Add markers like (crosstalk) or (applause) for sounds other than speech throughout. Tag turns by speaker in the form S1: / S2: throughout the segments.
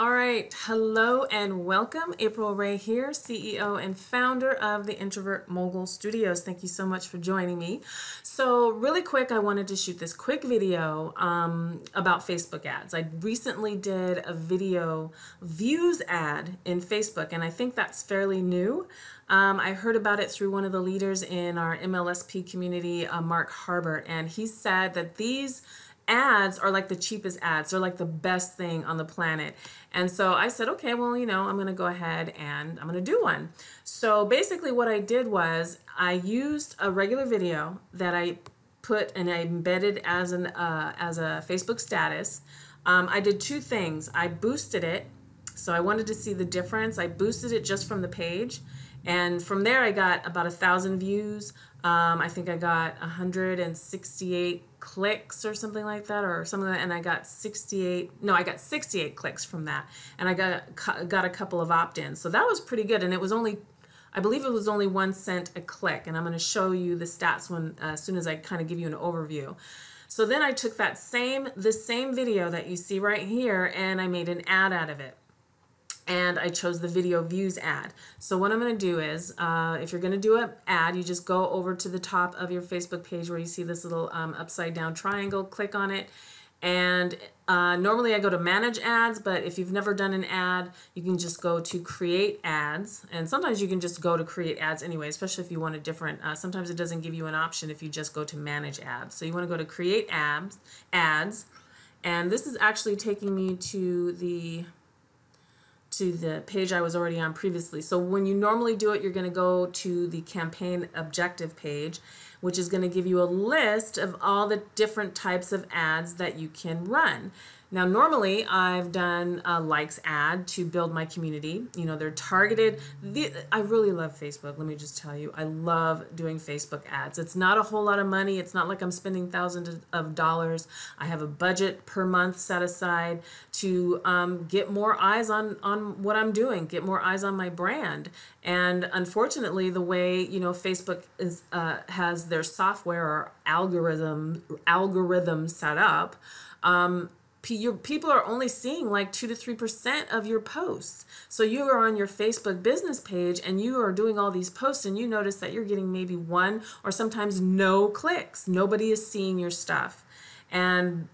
S1: All right, hello and welcome. April Ray here, CEO and founder of the Introvert Mogul Studios. Thank you so much for joining me. So, really quick, I wanted to shoot this quick video um, about Facebook ads. I recently did a video views ad in Facebook, and I think that's fairly new. Um, I heard about it through one of the leaders in our MLSP community, uh, Mark Harbert, and he said that these ads are like the cheapest ads. They're like the best thing on the planet. And so I said, okay, well, you know, I'm going to go ahead and I'm going to do one. So basically what I did was I used a regular video that I put and I embedded as an uh, as a Facebook status. Um, I did two things. I boosted it. So I wanted to see the difference. I boosted it just from the page. And from there, I got about a thousand views. Um, I think I got 168 clicks or something like that, or something like that, and I got 68. No, I got 68 clicks from that, and I got got a couple of opt-ins. So that was pretty good, and it was only. I believe it was only one cent a click, and I'm going to show you the stats when uh, as soon as I kind of give you an overview. So then I took that same the same video that you see right here, and I made an ad out of it and I chose the video views ad. So what I'm going to do is, uh, if you're going to do an ad, you just go over to the top of your Facebook page where you see this little um, upside down triangle, click on it, and uh, normally I go to manage ads, but if you've never done an ad, you can just go to create ads. And sometimes you can just go to create ads anyway, especially if you want a different, uh, sometimes it doesn't give you an option if you just go to manage ads. So you want to go to create ads, ads. And this is actually taking me to the to the page I was already on previously. So when you normally do it, you're going to go to the campaign objective page, which is going to give you a list of all the different types of ads that you can run. Now, normally I've done a likes ad to build my community. You know, they're targeted. The, I really love Facebook. Let me just tell you, I love doing Facebook ads. It's not a whole lot of money. It's not like I'm spending thousands of dollars. I have a budget per month set aside to um, get more eyes on, on what I'm doing, get more eyes on my brand. And unfortunately, the way, you know, Facebook is, uh, has their software or algorithm, algorithm set up, um, your people are only seeing like 2 to 3% of your posts. So you are on your Facebook business page and you are doing all these posts and you notice that you're getting maybe one or sometimes no clicks. Nobody is seeing your stuff. And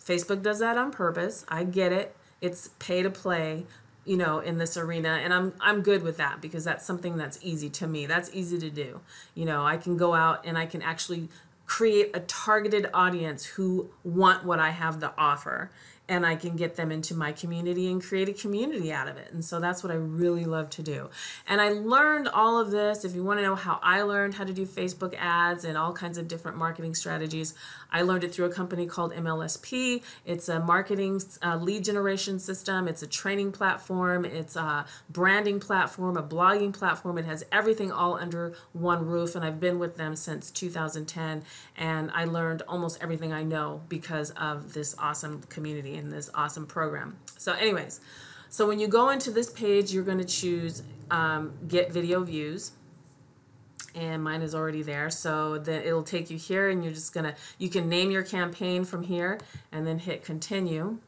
S1: Facebook does that on purpose. I get it. It's pay to play, you know, in this arena and I'm I'm good with that because that's something that's easy to me. That's easy to do. You know, I can go out and I can actually create a targeted audience who want what I have to offer and I can get them into my community and create a community out of it. And so that's what I really love to do. And I learned all of this. If you want to know how I learned how to do Facebook ads and all kinds of different marketing strategies, I learned it through a company called MLSP. It's a marketing uh, lead generation system. It's a training platform. It's a branding platform, a blogging platform. It has everything all under one roof. And I've been with them since 2010. And I learned almost everything I know because of this awesome community in this awesome program. So anyways, so when you go into this page, you're going to choose um, get video views and mine is already there so then it'll take you here and you're just gonna you can name your campaign from here and then hit continue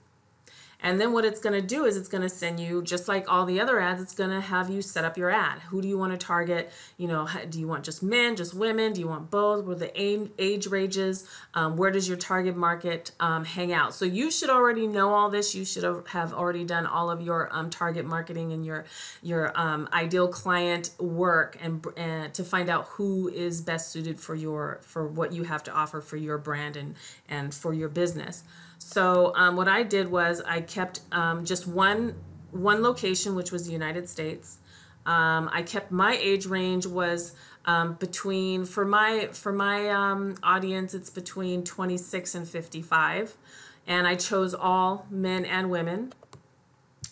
S1: and then what it's going to do is it's going to send you, just like all the other ads, it's going to have you set up your ad. Who do you want to target? You know, do you want just men, just women? Do you want both? Where the age ranges? Um, where does your target market um, hang out? So you should already know all this. You should have already done all of your um, target marketing and your your um, ideal client work and, and to find out who is best suited for your for what you have to offer for your brand and and for your business. So um, what I did was I kept um, just one one location, which was the United States. Um, I kept my age range was um, between for my for my um, audience it's between 26 and 55, and I chose all men and women.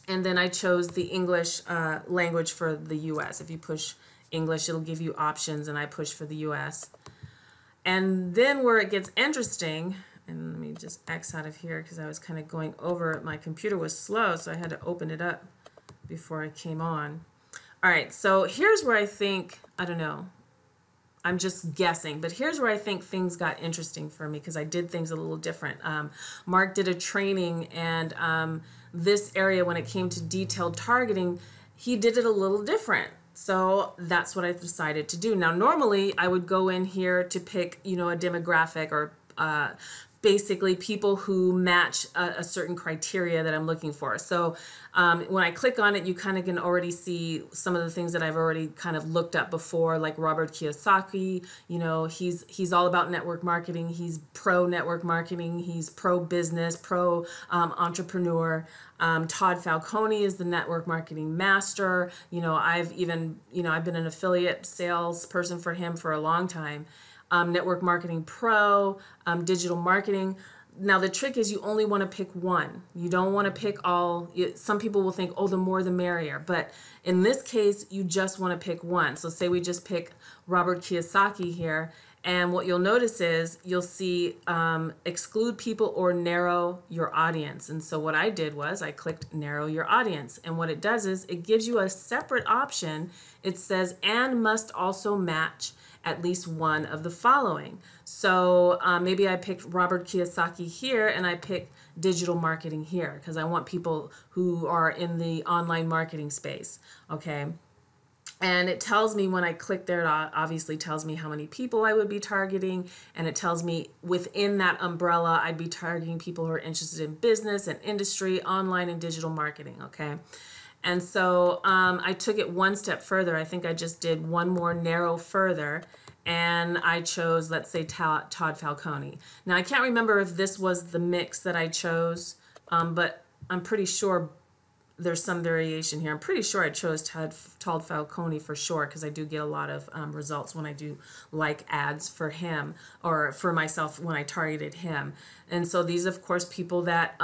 S1: And then I chose the English uh, language for the U.S. If you push English, it'll give you options, and I push for the U.S. And then where it gets interesting and let me just X out of here because I was kind of going over My computer was slow, so I had to open it up before I came on. All right, so here's where I think, I don't know, I'm just guessing, but here's where I think things got interesting for me because I did things a little different. Um, Mark did a training, and um, this area, when it came to detailed targeting, he did it a little different. So that's what I decided to do. Now, normally I would go in here to pick, you know, a demographic or uh, basically people who match a, a, certain criteria that I'm looking for. So um, when I click on it, you kind of can already see some of the things that I've already kind of looked up before, like Robert Kiyosaki. You know, he's he's all about network marketing. He's pro network marketing. He's pro business, pro um, entrepreneur. Um, Todd Falcone is the network marketing master. You know, I've even you know I've been an affiliate salesperson for him for a long time um, Network Marketing Pro, um, Digital Marketing. Now, the trick is you only want to pick one. You don't want to pick all. Some people will think, oh, the more the merrier. But in this case, you just want to pick one. So, say we just pick Robert Kiyosaki here. And what you'll notice is you'll see um, exclude people or narrow your audience. And so, what I did was I clicked narrow your audience. And what it does is it gives you a separate option. It says, and must also match at least one of the following. So um, maybe I picked Robert Kiyosaki here and I pick digital marketing here because I want people who are in the online marketing space. Okay. And it tells me when I click there, it obviously tells me how many people I would be targeting. And it tells me within that umbrella, I'd be targeting people who are interested in business and industry, online and digital marketing. Okay. And so um, I took it one step further. I think I just did one more narrow further and I chose, let's say, Todd Falcone. Now, I can't remember if this was the mix that I chose, um, but I'm pretty sure there's some variation here. I'm pretty sure I chose Todd, Todd Falcone for sure because I do get a lot of um, results when I do like ads for him or for myself when I targeted him. And so these, of course, people that.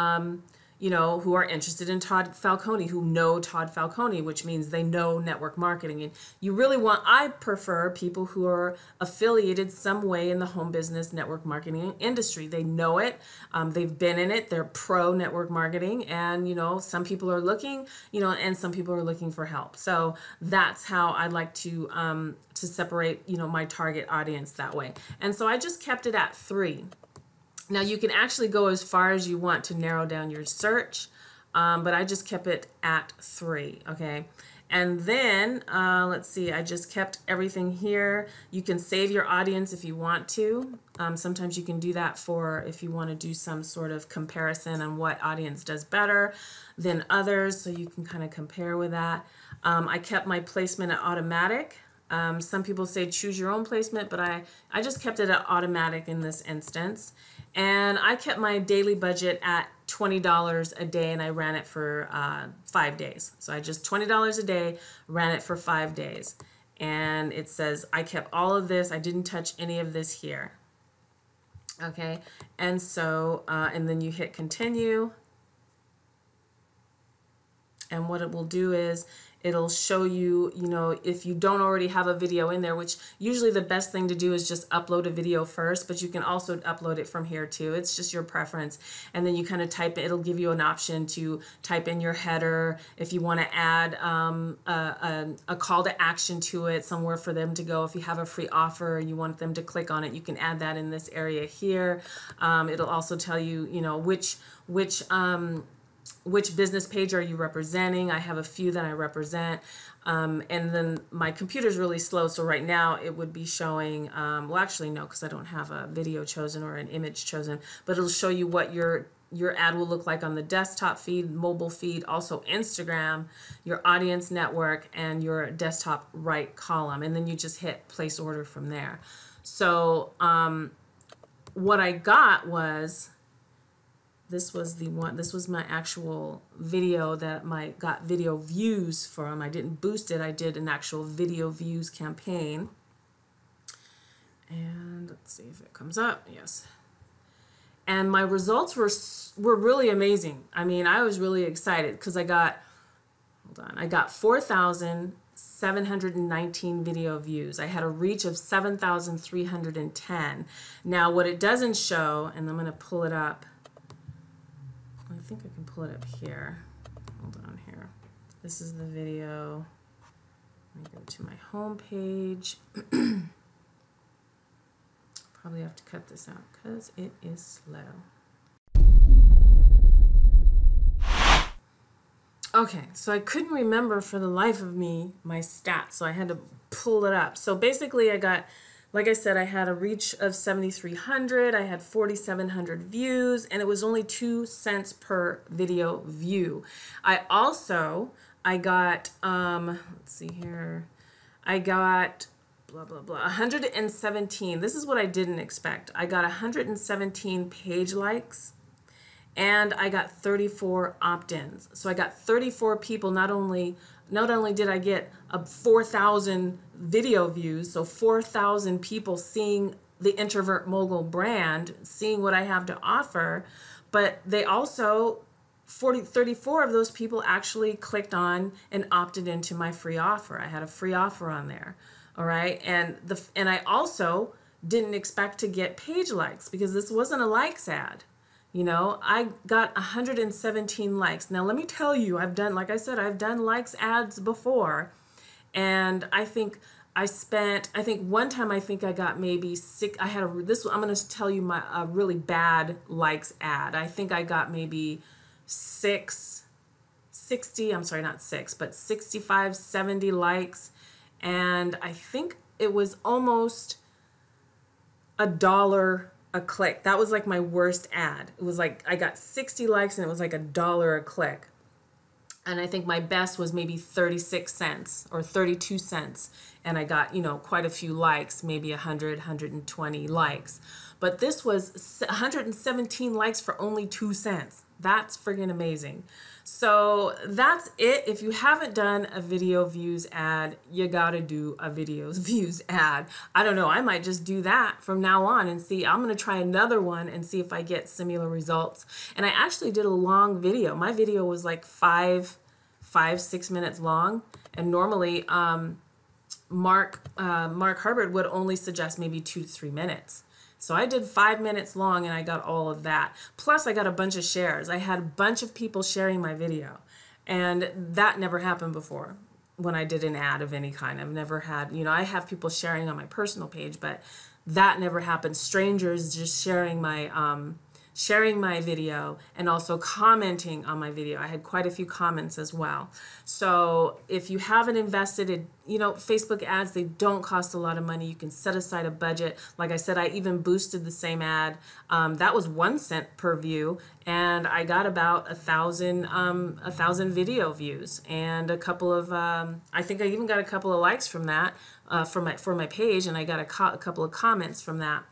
S1: You know, who are interested in Todd Falcone, who know Todd Falcone, which means they know network marketing. And you really want, I prefer people who are affiliated some way in the home business network marketing industry. They know it, um, they've been in it, they're pro network marketing. And, you know, some people are looking, you know, and some people are looking for help. So that's how I like to, um, to separate, you know, my target audience that way. And so I just kept it at three. Now you can actually go as far as you want to narrow down your search, um, but I just kept it at three, okay? And then, uh, let's see, I just kept everything here. You can save your audience if you want to. Um, sometimes you can do that for if you want to do some sort of comparison on what audience does better than others, so you can kind of compare with that. Um, I kept my placement at automatic. Um, some people say choose your own placement, but I, I just kept it at automatic in this instance. And I kept my daily budget at $20 a day and I ran it for uh, five days. So I just $20 a day, ran it for five days. And it says I kept all of this, I didn't touch any of this here. Okay, and so, uh, and then you hit continue. And what it will do is It'll show you, you know, if you don't already have a video in there, which usually the best thing to do is just upload a video first, but you can also upload it from here too. It's just your preference. And then you kind of type it, it'll give you an option to type in your header if you want to add um, a, a, a call to action to it, somewhere for them to go. If you have a free offer and you want them to click on it, you can add that in this area here. Um, it'll also tell you, you know, which, which, um, which business page are you representing? I have a few that I represent. Um, and then my computer's really slow, so right now it would be showing, um, well actually no, because I don't have a video chosen or an image chosen, but it'll show you what your your ad will look like on the desktop feed, mobile feed, also Instagram, your audience network, and your desktop right column. And then you just hit place order from there. So um, what I got was this was the one this was my actual video that my got video views from. I didn't boost it I did an actual video views campaign. And let's see if it comes up yes. And my results were were really amazing. I mean I was really excited because I got hold on I got 4,719 video views. I had a reach of 7,310 now what it doesn't show and I'm gonna pull it up I think I can pull it up here. Hold on here. This is the video. Let me go to my home page. (clears throat) Probably have to cut this out because it is slow. Okay, so I couldn't remember for the life of me my stats, so I had to pull it up. So basically, I got, like I said, I had a reach of 7,300, I had 4,700 views, and it was only two cents per video view. I also, I got, um, let's see here, I got blah blah blah 117 this is what i didn't expect i got 117 page likes and I got 34 opt-ins. So I got 34 people. Not only not only did I get a 4,000 video views, so 4,000 people seeing the introvert mogul brand, seeing what I have to offer, but they also 40 34 of those people actually clicked on and opted into my free offer. I had a free offer on there. All right? And the and I also didn't expect to get page likes because this wasn't a likes ad. You know, I got 117 likes. Now, let me tell you, I've done, like I said, I've done likes ads before. And I think I spent, I think one time I think I got maybe six, I had a, this, I'm going to tell you my, a really bad likes ad. I think I got maybe six, 60, I'm sorry, not six, but 65, 70 likes. And I think it was almost a dollar a click. That was like my worst ad. It was like I got 60 likes and it was like a dollar a click. And I think my best was maybe 36 cents or 32 cents. And I got, you know, quite a few likes, maybe 100, 120 likes. But this was 117 likes for only two cents. That's friggin' amazing. So that's it. If you haven't done a video views ad, you gotta do a video (laughs) views ad. I don't know, I might just do that from now on and see. I'm gonna try another one and see if I get similar results. And I actually did a long video. My video was like five, five, six minutes long. And normally, um, Mark, uh, Mark Harbert would only suggest maybe two to three minutes. So I did five minutes long and I got all of that. Plus I got a bunch of shares. I had a bunch of people sharing my video and that never happened before when I did an ad of any kind. I've never had, you know, I have people sharing on my personal page, but that never happened. Strangers just sharing my, um, sharing my video and also commenting on my video. I had quite a few comments as well. So if you haven't invested in, you know, Facebook ads, they don't cost a lot of money. You can set aside a budget. Like I said, I even boosted the same ad. Um, that was one cent per view and I got about a thousand, um, a thousand video views and a couple of, um, I think I even got a couple of likes from that uh, for my, for my page and I got a, a couple of comments from that.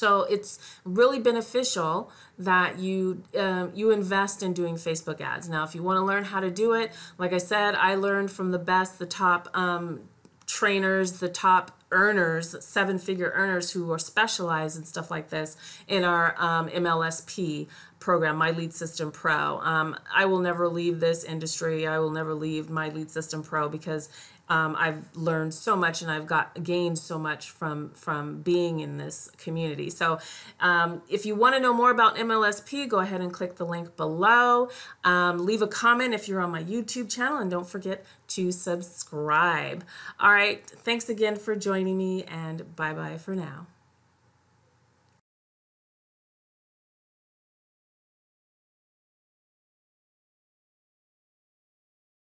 S1: So it's really beneficial that you um, you invest in doing Facebook ads. Now, if you want to learn how to do it, like I said, I learned from the best, the top um, trainers, the top earners, seven figure earners who are specialized in stuff like this in our um, MLSP program, My Lead System Pro. Um, I will never leave this industry. I will never leave My Lead System Pro because um, I've learned so much and I've got gained so much from from being in this community. So um, if you want to know more about MLSP, go ahead and click the link below. Um, leave a comment if you're on my YouTube channel and don't forget to subscribe. All right, thanks again for joining me and bye-bye for now.